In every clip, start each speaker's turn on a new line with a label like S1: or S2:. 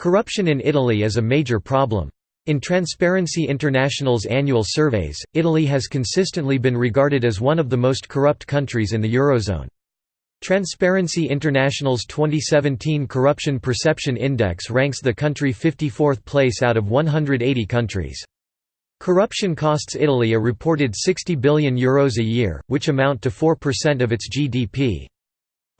S1: Corruption in Italy is a major problem. In Transparency International's annual surveys, Italy has consistently been regarded as one of the most corrupt countries in the Eurozone. Transparency International's 2017 Corruption Perception Index ranks the country 54th place out of 180 countries. Corruption costs Italy a reported €60 billion Euros a year, which amount to 4% of its GDP.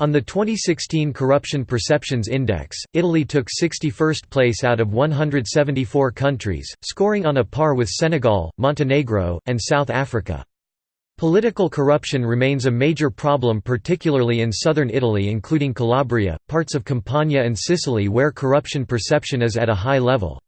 S1: On the 2016 Corruption Perceptions Index, Italy took 61st place out of 174 countries, scoring on a par with Senegal, Montenegro, and South Africa. Political corruption remains a major problem particularly in southern Italy including Calabria, parts of Campania and Sicily where corruption perception is at a high level.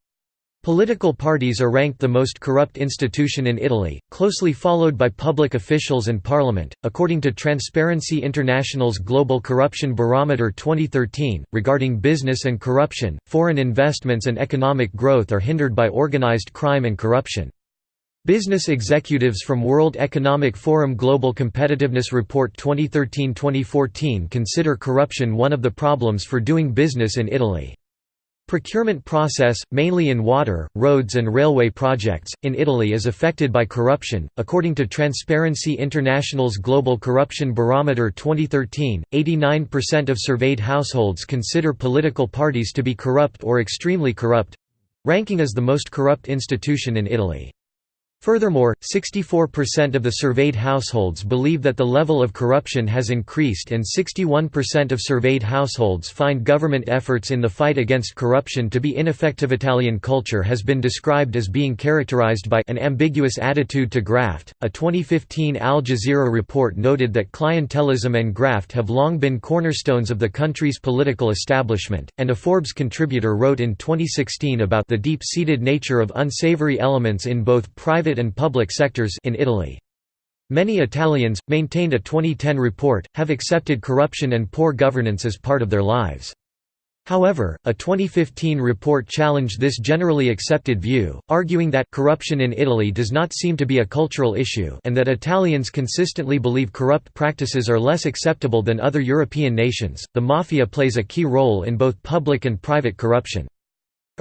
S1: Political parties are ranked the most corrupt institution in Italy, closely followed by public officials and parliament. According to Transparency International's Global Corruption Barometer 2013, regarding business and corruption, foreign investments and economic growth are hindered by organized crime and corruption. Business executives from World Economic Forum Global Competitiveness Report 2013-2014 consider corruption one of the problems for doing business in Italy. Procurement process, mainly in water, roads and railway projects, in Italy is affected by corruption. According to Transparency International's Global Corruption Barometer 2013, 89% of surveyed households consider political parties to be corrupt or extremely corrupt ranking as the most corrupt institution in Italy. Furthermore, 64% of the surveyed households believe that the level of corruption has increased and 61% of surveyed households find government efforts in the fight against corruption to be ineffective. Italian culture has been described as being characterized by an ambiguous attitude to graft. A 2015 Al Jazeera report noted that clientelism and graft have long been cornerstones of the country's political establishment, and a Forbes contributor wrote in 2016 about the deep-seated nature of unsavory elements in both private private and public sectors in Italy. Many Italians, maintained a 2010 report, have accepted corruption and poor governance as part of their lives. However, a 2015 report challenged this generally accepted view, arguing that corruption in Italy does not seem to be a cultural issue and that Italians consistently believe corrupt practices are less acceptable than other European nations. The mafia plays a key role in both public and private corruption.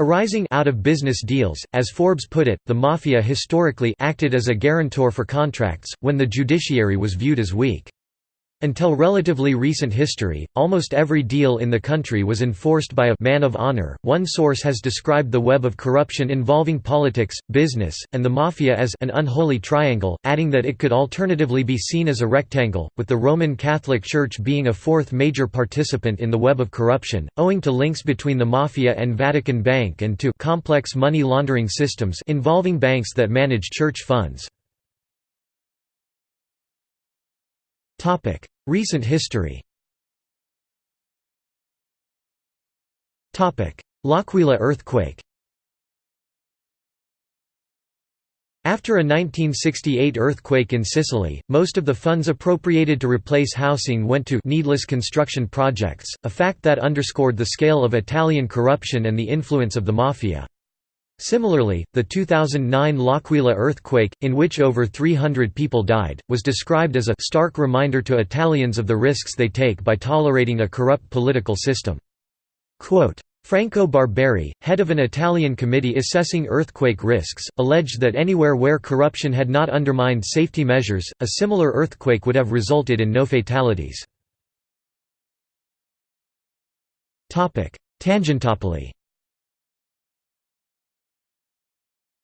S1: Arising out of business deals, as Forbes put it, the mafia historically acted as a guarantor for contracts, when the judiciary was viewed as weak. Until relatively recent history, almost every deal in the country was enforced by a man of honor. One source has described the web of corruption involving politics, business, and the mafia as an unholy triangle, adding that it could alternatively be seen as a rectangle, with the Roman Catholic Church being a fourth major participant in the web of corruption, owing to links between the mafia and Vatican Bank and to complex money laundering systems involving banks that manage church funds. Recent history. L'Aquila earthquake. After a 1968 earthquake in Sicily, most of the funds appropriated to replace housing went to needless construction projects, a fact that underscored the scale of Italian corruption and the influence of the mafia. Similarly, the 2009 L'Aquila earthquake, in which over 300 people died, was described as a stark reminder to Italians of the risks they take by tolerating a corrupt political system. Quote, Franco Barberi, head of an Italian committee assessing earthquake risks, alleged that anywhere where corruption had not undermined safety measures, a similar earthquake would have resulted in no fatalities. Tangentopoli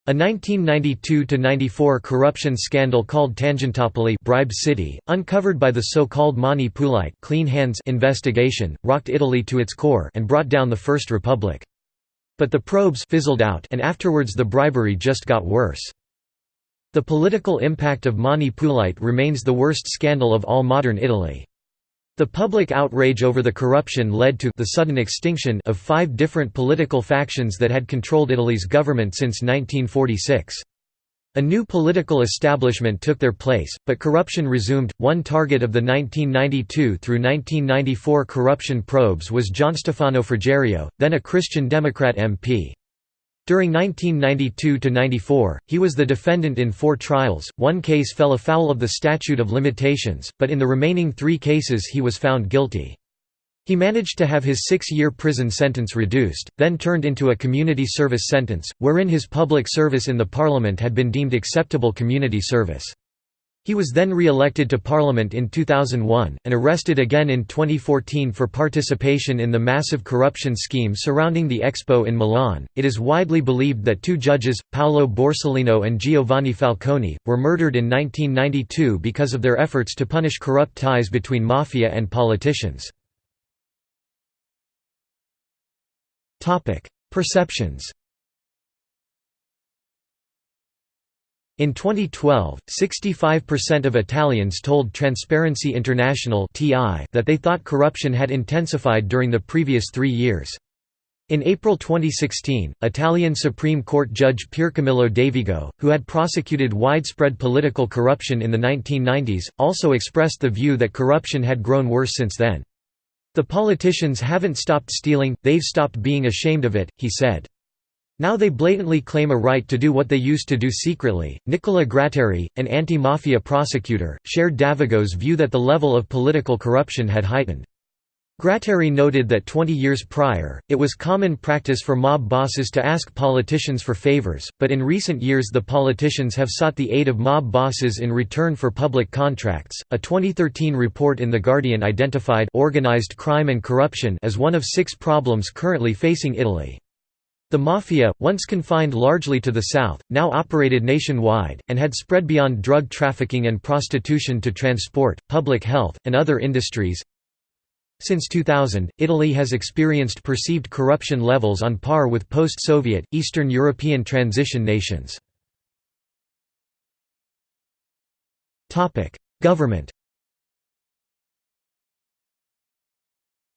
S1: A 1992–94 corruption scandal called Tangentopoli bribe city, uncovered by the so-called Mani Pulite clean hands investigation, rocked Italy to its core and brought down the First Republic. But the probes fizzled out and afterwards the bribery just got worse. The political impact of Mani Pulite remains the worst scandal of all modern Italy. The public outrage over the corruption led to the sudden extinction of five different political factions that had controlled Italy's government since 1946. A new political establishment took their place, but corruption resumed. One target of the 1992 through 1994 corruption probes was Gianstefano Frigerio, then a Christian Democrat MP. During 1992–94, he was the defendant in four trials, one case fell afoul of the statute of limitations, but in the remaining three cases he was found guilty. He managed to have his six-year prison sentence reduced, then turned into a community service sentence, wherein his public service in the parliament had been deemed acceptable community service. He was then re-elected to Parliament in 2001, and arrested again in 2014 for participation in the massive corruption scheme surrounding the Expo in Milan. It is widely believed that two judges, Paolo Borsellino and Giovanni Falcone, were murdered in 1992 because of their efforts to punish corrupt ties between mafia and politicians. Perceptions In 2012, 65% of Italians told Transparency International that they thought corruption had intensified during the previous three years. In April 2016, Italian Supreme Court Judge Piercamillo Davigo, who had prosecuted widespread political corruption in the 1990s, also expressed the view that corruption had grown worse since then. The politicians haven't stopped stealing, they've stopped being ashamed of it, he said. Now they blatantly claim a right to do what they used to do secretly. Nicola Gratteri, an anti mafia prosecutor, shared Davigo's view that the level of political corruption had heightened. Gratteri noted that 20 years prior, it was common practice for mob bosses to ask politicians for favors, but in recent years the politicians have sought the aid of mob bosses in return for public contracts. A 2013 report in The Guardian identified organized crime and corruption as one of six problems currently facing Italy. The Mafia, once confined largely to the south, now operated nationwide, and had spread beyond drug trafficking and prostitution to transport, public health, and other industries. Since 2000, Italy has experienced perceived corruption levels on par with post-Soviet, Eastern European transition nations. Government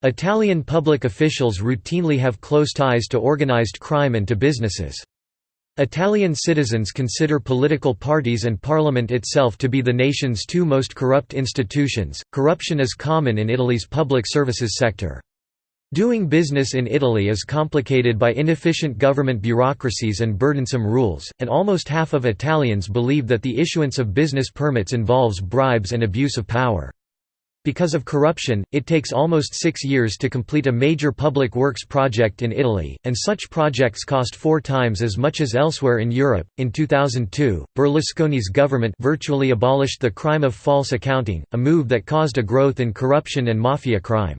S1: Italian public officials routinely have close ties to organized crime and to businesses. Italian citizens consider political parties and parliament itself to be the nation's two most corrupt institutions. Corruption is common in Italy's public services sector. Doing business in Italy is complicated by inefficient government bureaucracies and burdensome rules, and almost half of Italians believe that the issuance of business permits involves bribes and abuse of power. Because of corruption, it takes almost six years to complete a major public works project in Italy, and such projects cost four times as much as elsewhere in Europe. In 2002, Berlusconi's government virtually abolished the crime of false accounting, a move that caused a growth in corruption and mafia crime.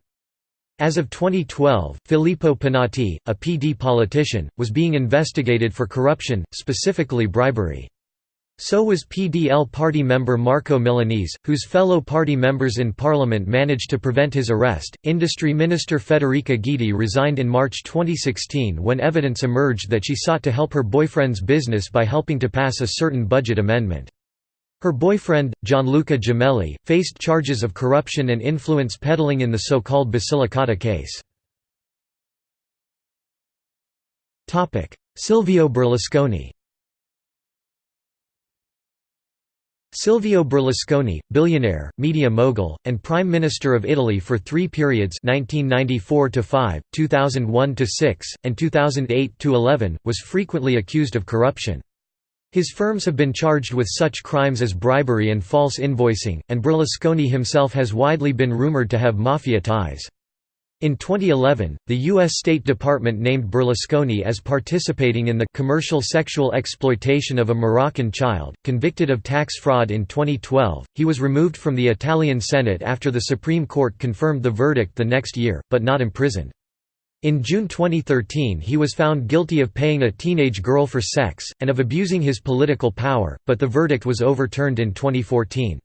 S1: As of 2012, Filippo Penati, a PD politician, was being investigated for corruption, specifically bribery. So was PDL party member Marco Milanese, whose fellow party members in parliament managed to prevent his arrest. Industry Minister Federica Guidi resigned in March 2016 when evidence emerged that she sought to help her boyfriend's business by helping to pass a certain budget amendment. Her boyfriend, Gianluca Gemelli, faced charges of corruption and influence peddling in the so-called Basilicata case. Silvio Berlusconi Silvio Berlusconi, billionaire, media mogul, and Prime Minister of Italy for three periods 1994–5, 2001–6, and 2008–11, was frequently accused of corruption. His firms have been charged with such crimes as bribery and false invoicing, and Berlusconi himself has widely been rumored to have mafia ties. In 2011, the U.S. State Department named Berlusconi as participating in the commercial sexual exploitation of a Moroccan child. Convicted of tax fraud in 2012, he was removed from the Italian Senate after the Supreme Court confirmed the verdict the next year, but not imprisoned. In June 2013 he was found guilty of paying a teenage girl for sex, and of abusing his political power, but the verdict was overturned in 2014.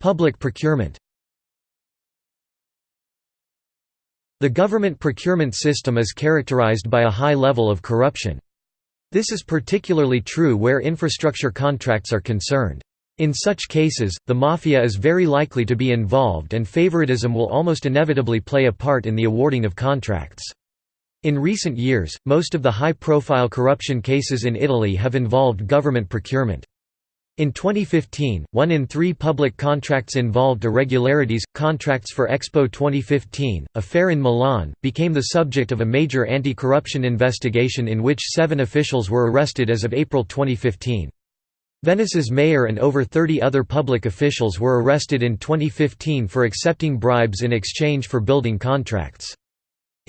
S1: Public procurement The government procurement system is characterized by a high level of corruption. This is particularly true where infrastructure contracts are concerned. In such cases, the mafia is very likely to be involved and favoritism will almost inevitably play a part in the awarding of contracts. In recent years, most of the high-profile corruption cases in Italy have involved government procurement. In 2015, one in three public contracts involved irregularities. Contracts for Expo 2015, a fair in Milan, became the subject of a major anti corruption investigation in which seven officials were arrested as of April 2015. Venice's mayor and over 30 other public officials were arrested in 2015 for accepting bribes in exchange for building contracts.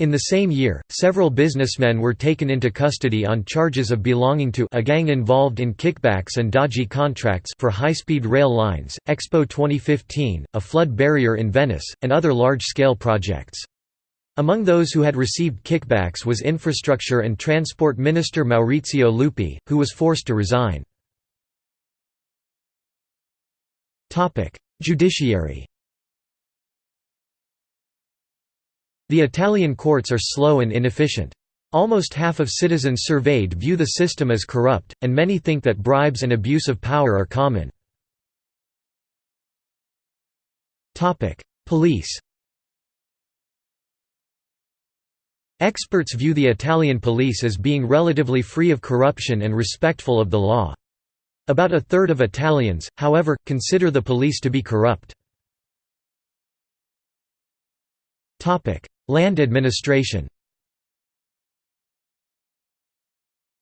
S1: In the same year, several businessmen were taken into custody on charges of belonging to a gang involved in kickbacks and dodgy contracts for high-speed rail lines, Expo 2015, a flood barrier in Venice, and other large-scale projects. Among those who had received kickbacks was Infrastructure and Transport Minister Maurizio Lupi, who was forced to resign. Judiciary The Italian courts are slow and inefficient. Almost half of citizens surveyed view the system as corrupt, and many think that bribes and abuse of power are common. Police Experts view the Italian police as being relatively free of corruption and respectful of the law. About a third of Italians, however, consider the police to be corrupt. Land administration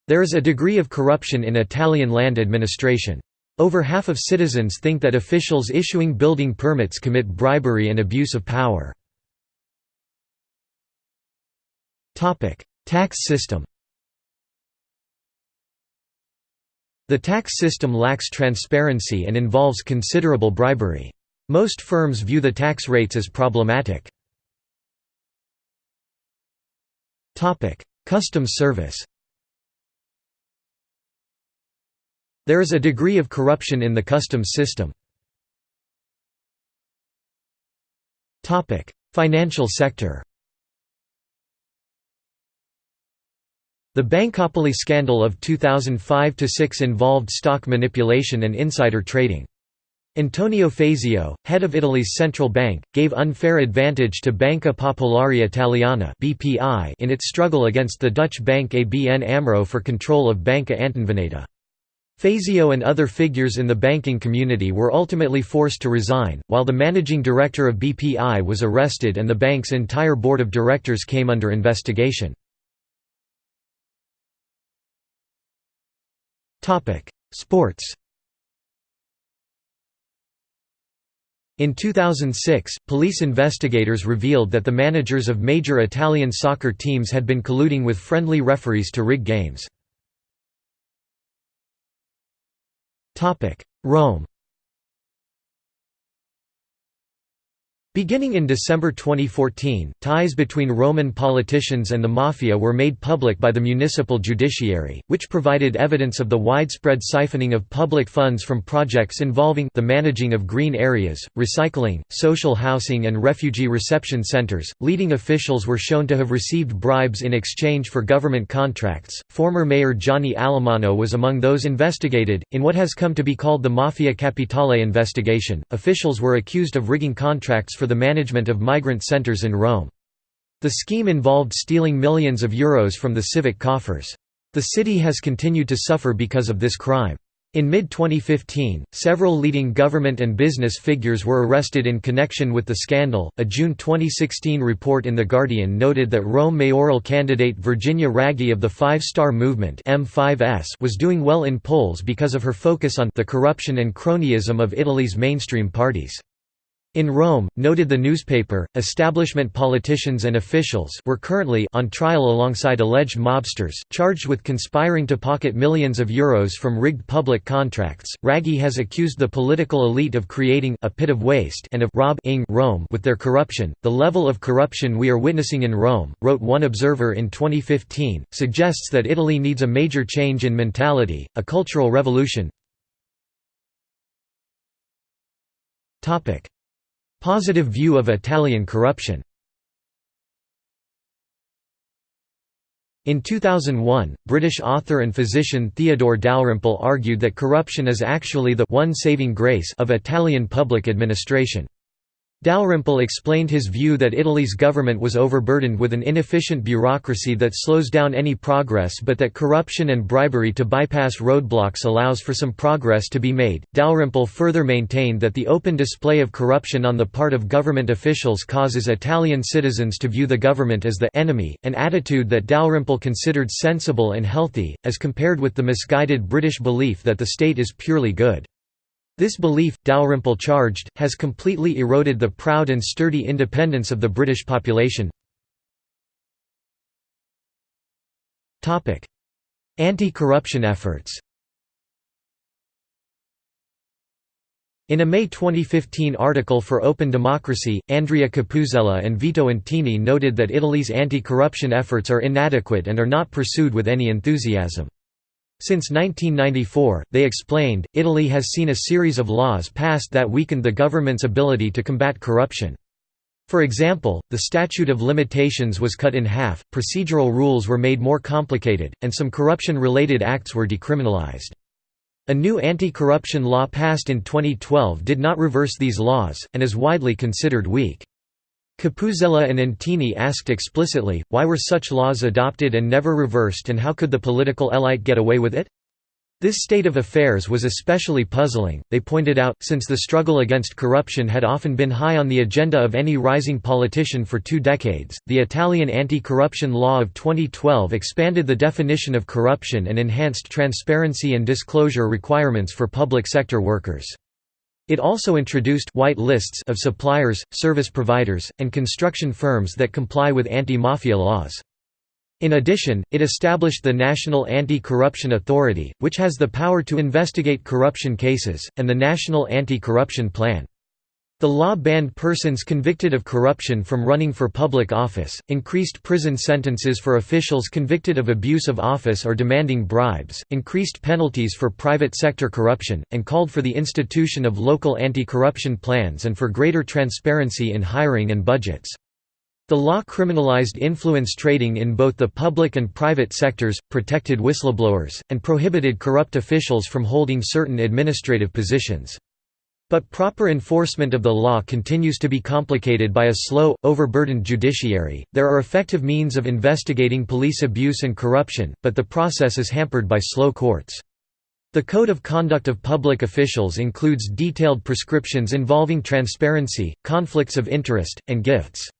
S1: There is a degree of corruption in Italian land administration. Over half of citizens think that officials issuing building permits commit bribery and abuse of power. Tax system The tax system lacks transparency and involves considerable bribery. Most firms view the tax rates as problematic. Customs service There is a degree of corruption in the customs system. Financial sector The Bancopoli scandal of 2005–6 involved stock manipulation and insider trading. Antonio Fazio, head of Italy's central bank, gave unfair advantage to Banca Popolare Italiana in its struggle against the Dutch bank ABN AMRO for control of Banca Antonveneta. Fazio and other figures in the banking community were ultimately forced to resign, while the managing director of BPI was arrested and the bank's entire board of directors came under investigation. Sports In 2006, police investigators revealed that the managers of major Italian soccer teams had been colluding with friendly referees to rig games. Rome Beginning in December 2014, ties between Roman politicians and the Mafia were made public by the municipal judiciary, which provided evidence of the widespread siphoning of public funds from projects involving the managing of green areas, recycling, social housing and refugee reception centers. Leading officials were shown to have received bribes in exchange for government contracts. Former mayor Gianni Alemanno was among those investigated in what has come to be called the Mafia Capitale investigation. Officials were accused of rigging contracts for the management of migrant centers in Rome. The scheme involved stealing millions of euros from the civic coffers. The city has continued to suffer because of this crime. In mid-2015, several leading government and business figures were arrested in connection with the scandal. A June 2016 report in The Guardian noted that Rome mayoral candidate Virginia Raggi of the Five Star Movement (M5S) was doing well in polls because of her focus on the corruption and cronyism of Italy's mainstream parties. In Rome, noted the newspaper, establishment politicians and officials were currently on trial alongside alleged mobsters, charged with conspiring to pocket millions of euros from rigged public contracts. Raggi has accused the political elite of creating a pit of waste and of robbing Rome with their corruption. The level of corruption we are witnessing in Rome, wrote one observer in 2015, suggests that Italy needs a major change in mentality, a cultural revolution. Topic Positive view of Italian corruption In 2001, British author and physician Theodore Dalrymple argued that corruption is actually the one saving grace of Italian public administration. Dalrymple explained his view that Italy's government was overburdened with an inefficient bureaucracy that slows down any progress but that corruption and bribery to bypass roadblocks allows for some progress to be made. Dalrymple further maintained that the open display of corruption on the part of government officials causes Italian citizens to view the government as the enemy, an attitude that Dalrymple considered sensible and healthy, as compared with the misguided British belief that the state is purely good. This belief, Dalrymple charged, has completely eroded the proud and sturdy independence of the British population. Anti-corruption efforts In a May 2015 article for Open Democracy, Andrea Capussela and Vito Antini noted that Italy's anti-corruption efforts are inadequate and are not pursued with any enthusiasm. Since 1994, they explained, Italy has seen a series of laws passed that weakened the government's ability to combat corruption. For example, the statute of limitations was cut in half, procedural rules were made more complicated, and some corruption-related acts were decriminalized. A new anti-corruption law passed in 2012 did not reverse these laws, and is widely considered weak. Capussela and Antini asked explicitly, why were such laws adopted and never reversed and how could the political elite get away with it? This state of affairs was especially puzzling, they pointed out, since the struggle against corruption had often been high on the agenda of any rising politician for two decades. The Italian anti corruption law of 2012 expanded the definition of corruption and enhanced transparency and disclosure requirements for public sector workers. It also introduced white lists of suppliers, service providers, and construction firms that comply with anti-mafia laws. In addition, it established the National Anti-Corruption Authority, which has the power to investigate corruption cases, and the National Anti-Corruption Plan. The law banned persons convicted of corruption from running for public office, increased prison sentences for officials convicted of abuse of office or demanding bribes, increased penalties for private sector corruption, and called for the institution of local anti-corruption plans and for greater transparency in hiring and budgets. The law criminalized influence trading in both the public and private sectors, protected whistleblowers, and prohibited corrupt officials from holding certain administrative positions. But proper enforcement of the law continues to be complicated by a slow, overburdened judiciary. There are effective means of investigating police abuse and corruption, but the process is hampered by slow courts. The Code of Conduct of Public Officials includes detailed prescriptions involving transparency, conflicts of interest, and gifts.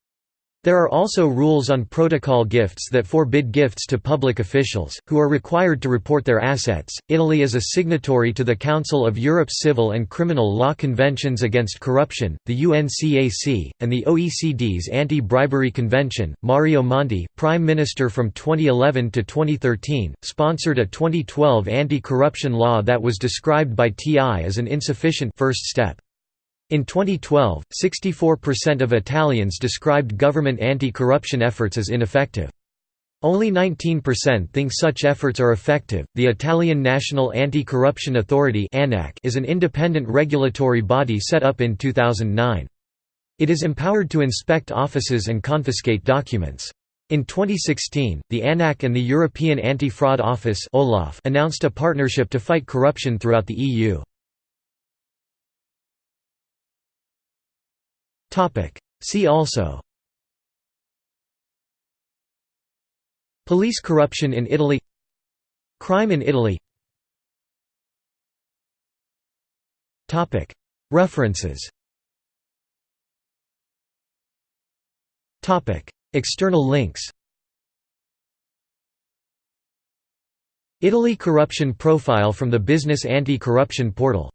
S1: There are also rules on protocol gifts that forbid gifts to public officials, who are required to report their assets. Italy is a signatory to the Council of Europe's Civil and Criminal Law Conventions Against Corruption, the UNCAC, and the OECD's Anti Bribery Convention. Mario Monti, Prime Minister from 2011 to 2013, sponsored a 2012 anti corruption law that was described by TI as an insufficient first step. In 2012, 64% of Italians described government anti-corruption efforts as ineffective. Only 19% think such efforts are effective. The Italian National Anti-Corruption Authority (ANAC) is an independent regulatory body set up in 2009. It is empowered to inspect offices and confiscate documents. In 2016, the ANAC and the European Anti-Fraud Office (OLAF) announced a partnership to fight corruption throughout the EU. See also. Police corruption in Italy. Crime in Italy. References. External links. Italy Corruption Profile from the Business Anti-Corruption Portal